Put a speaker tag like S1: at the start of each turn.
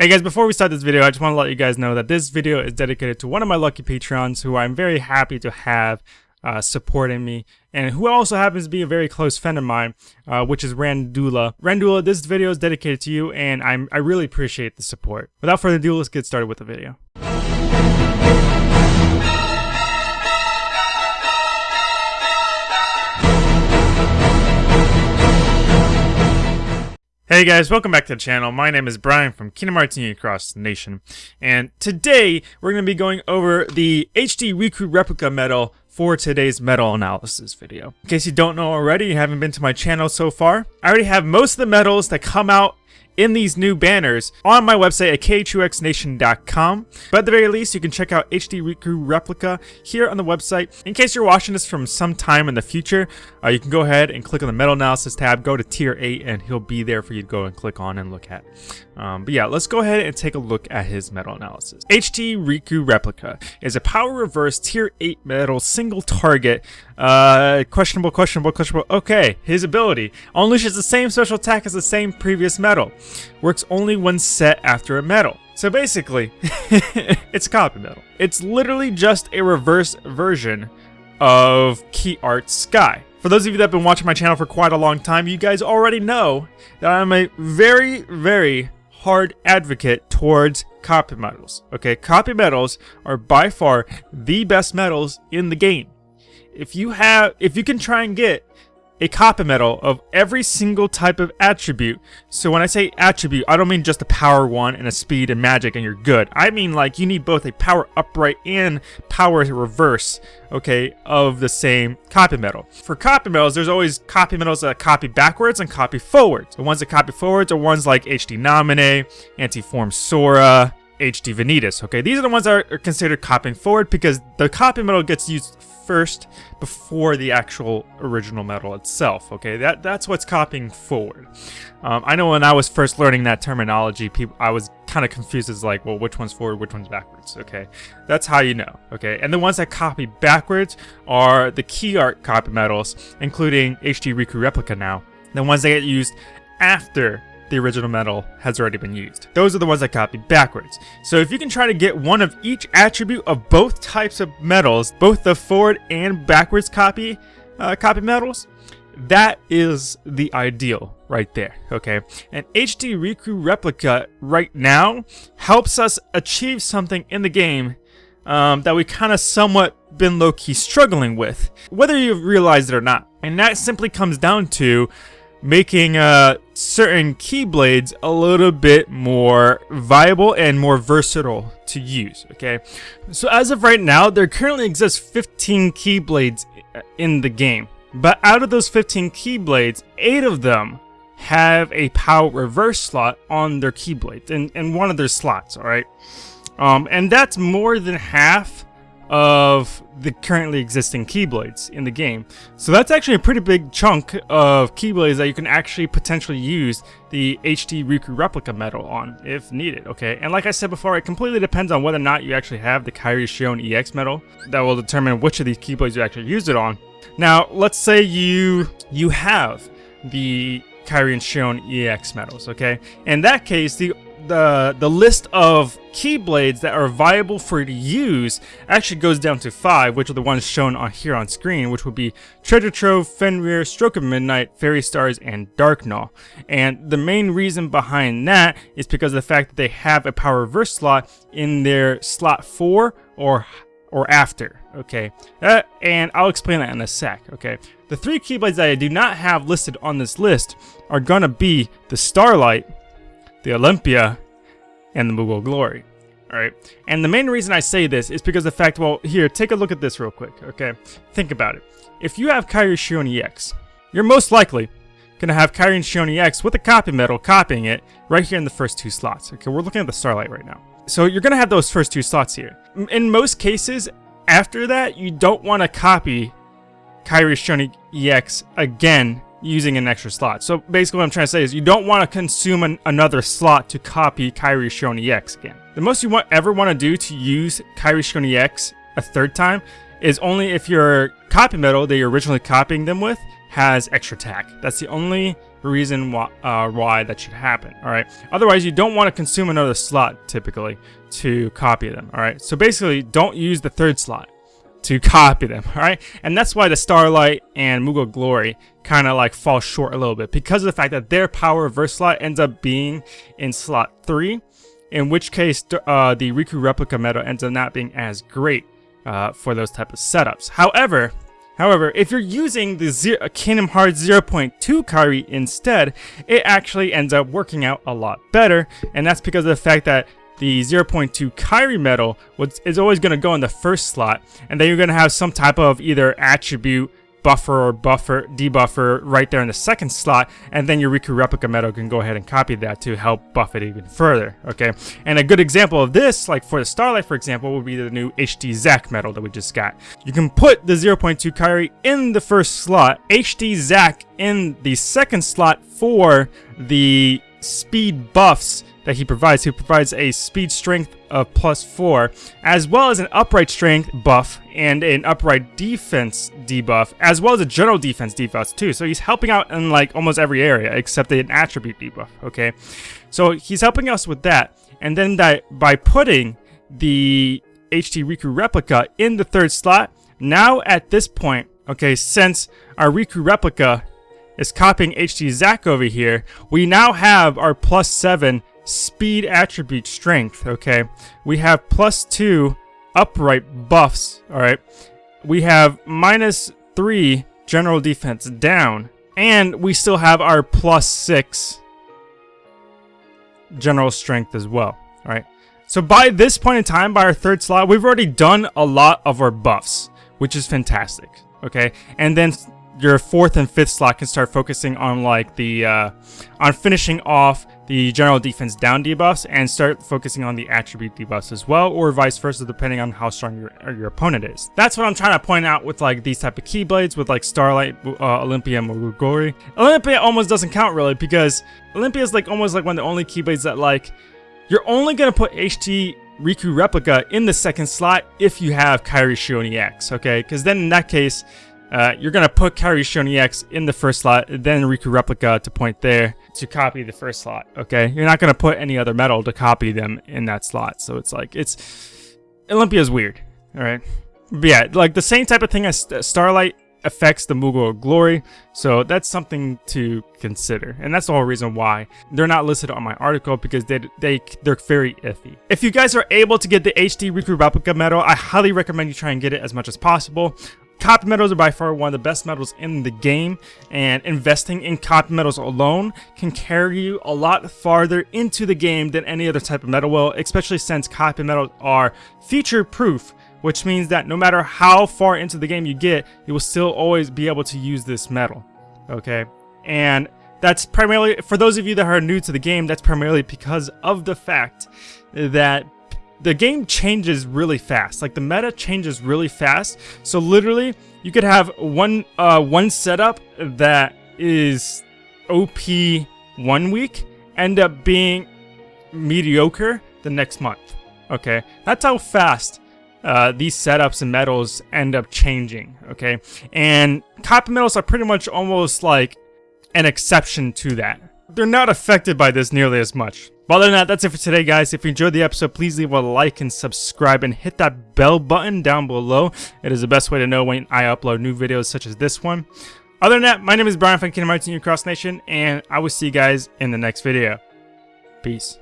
S1: Hey guys, before we start this video, I just want to let you guys know that this video is dedicated to one of my lucky Patreons who I'm very happy to have uh, supporting me and who also happens to be a very close friend of mine, uh, which is Randula. Randula, this video is dedicated to you and I'm, I really appreciate the support. Without further ado, let's get started with the video. Hey guys, welcome back to the channel. My name is Brian from Kingdom Hearts Union Cross Nation, and today we're going to be going over the HD Riku replica medal for today's medal analysis video. In case you don't know already, you haven't been to my channel so far, I already have most of the medals that come out in these new banners on my website at k2xnation.com. But at the very least, you can check out HD Riku Replica here on the website. In case you're watching this from some time in the future, uh, you can go ahead and click on the Medal Analysis tab, go to Tier 8, and he'll be there for you to go and click on and look at. Um, but yeah, let's go ahead and take a look at his medal analysis. HD Riku Replica is a power reverse Tier 8 medal single target uh, questionable, questionable, questionable. Okay, his ability unleashes the same special attack as the same previous medal. Works only when set after a medal. So basically, it's copy medal. It's literally just a reverse version of Key Art Sky. For those of you that have been watching my channel for quite a long time, you guys already know that I'm a very, very hard advocate towards copy medals. Okay, copy medals are by far the best medals in the game if you have, if you can try and get a copy medal of every single type of attribute. So when I say attribute, I don't mean just a power one and a speed and magic and you're good. I mean like you need both a power upright and power reverse, okay, of the same copy medal. For copy medals, there's always copy medals that copy backwards and copy forwards. The ones that copy forwards are ones like HD Naminé, Antiform Sora, HD Vanitas, okay? These are the ones that are considered copying forward because the copy medal gets used first before the actual original medal itself. Okay, that that's what's copying forward. Um, I know when I was first learning that terminology, people I was kind of confused as like, well, which one's forward, which one's backwards. Okay, that's how you know. Okay, and the ones that copy backwards are the key art copy medals, including HD Riku Replica now. The ones that get used after the original medal has already been used. Those are the ones I copied backwards. So if you can try to get one of each attribute of both types of medals, both the forward and backwards copy uh, copy medals, that is the ideal right there, okay? And HD Riku Replica right now helps us achieve something in the game um, that we kind of somewhat been low-key struggling with, whether you realize it or not. And that simply comes down to making uh, certain keyblades a little bit more viable and more versatile to use, okay? So as of right now, there currently exists 15 keyblades in the game. But out of those 15 keyblades, 8 of them have a power reverse slot on their keyblade, in, in one of their slots, alright? Um, and that's more than half of the currently existing Keyblades in the game. So that's actually a pretty big chunk of Keyblades that you can actually potentially use the HD Riku replica medal on if needed, okay? And like I said before, it completely depends on whether or not you actually have the Kairi Xion EX medal that will determine which of these Keyblades you actually use it on. Now, let's say you you have the Kairi and Xion EX medals, okay? In that case, the the the list of keyblades that are viable for you to use actually goes down to five, which are the ones shown on here on screen, which would be Treasure Trove, Fenrir, Stroke of Midnight, Fairy Stars, and Darkgnaw. And the main reason behind that is because of the fact that they have a power reverse slot in their slot 4 or or after, okay? Uh, and I'll explain that in a sec, okay? The three keyblades that I do not have listed on this list are gonna be the Starlight, the Olympia, and the Moogle Glory. Alright, and the main reason I say this is because the fact, well, here, take a look at this real quick, okay? Think about it. If you have Kairi Xion EX, you're most likely gonna have Kairi Xion EX with a copy medal copying it right here in the first two slots. Okay, we're looking at the Starlight right now. So you're gonna have those first two slots here. In most cases, after that, you don't want to copy Kairi Xion EX again using an extra slot. So basically what I'm trying to say is you don't want to consume an, another slot to copy Kairi Xion X again. The most you want, ever want to do to use Kairi Xion X a third time is only if your copy medal that you're originally copying them with has extra attack. That's the only reason why, uh, why that should happen, alright? Otherwise, you don't want to consume another slot, typically, to copy them, alright? So basically, don't use the third slot to copy them, alright? And that's why the Starlight and Moogle Glory kind of like fall short a little bit because of the fact that their power reverse slot ends up being in slot 3, in which case uh, the Riku Replica medal ends up not being as great uh, for those type of setups. However, However, if you're using the Zero, Kingdom Hearts 0.2 Kairi instead, it actually ends up working out a lot better, and that's because of the fact that the 0.2 Kairi medal is always going to go in the first slot, and then you're going to have some type of either attribute buffer or buffer debuffer right there in the second slot and then your Riku replica medal can go ahead and copy that to help buff it even further okay? And a good example of this like for the Starlight for example would be the new HD Zack medal that we just got. You can put the 0.2 Kairi in the first slot HD Zack in the second slot for the speed buffs that he provides. He provides a speed strength of plus 4, as well as an upright strength buff and an upright defense debuff, as well as a general defense debuff too. So he's helping out in like almost every area except an attribute debuff, okay? So he's helping us with that. And then that by putting the HD Riku replica in the third slot, now at this point, okay, since our Riku replica is copying HD Zack over here, we now have our plus 7 speed attribute strength, okay? We have plus 2 upright buffs, alright? We have minus 3 general defense down, and we still have our plus 6 general strength as well, alright? So by this point in time, by our third slot, we've already done a lot of our buffs, which is fantastic, okay? And then your fourth and fifth slot can start focusing on like the uh, on finishing off the general defense down debuffs and start focusing on the attribute debuffs as well or vice versa depending on how strong your, your opponent is. That's what I'm trying to point out with like these type of keyblades with like Starlight, uh, Olympia, and Muguri. Olympia almost doesn't count really because Olympia is like almost like one of the only keyblades that like you're only to put HD Riku Replica in the second slot if you have Kairi Xion EX, okay? Because then in that case, uh, you're going to put Kairi Xion EX in the first slot, then Riku Replica to point there to copy the first slot, okay? You're not going to put any other medal to copy them in that slot. So it's like, it's... Olympia's weird, alright? But yeah, like the same type of thing as Starlight affects the Moogle Glory, so that's something to consider. And that's the whole reason why they're not listed on my article because they, they, they're very iffy. If you guys are able to get the HD Riku Replica medal, I highly recommend you try and get it as much as possible. Copy medals are by far one of the best medals in the game, and investing in copy medals alone can carry you a lot farther into the game than any other type of medal will, especially since copy medals are feature proof, which means that no matter how far into the game you get, you will still always be able to use this medal. Okay? And that's primarily, for those of you that are new to the game, that's primarily because of the fact that the game changes really fast. Like the meta changes really fast. So literally, you could have one uh, one setup that is OP one week end up being mediocre the next month. Okay, that's how fast uh, these setups and medals end up changing. Okay, and copy medals are pretty much almost like an exception to that. They're not affected by this nearly as much. But other than that, that's it for today, guys. If you enjoyed the episode, please leave a like and subscribe and hit that bell button down below. It is the best way to know when I upload new videos such as this one. Other than that, my name is Brian from Kingdom Hearts Cross Nation, and I will see you guys in the next video. Peace.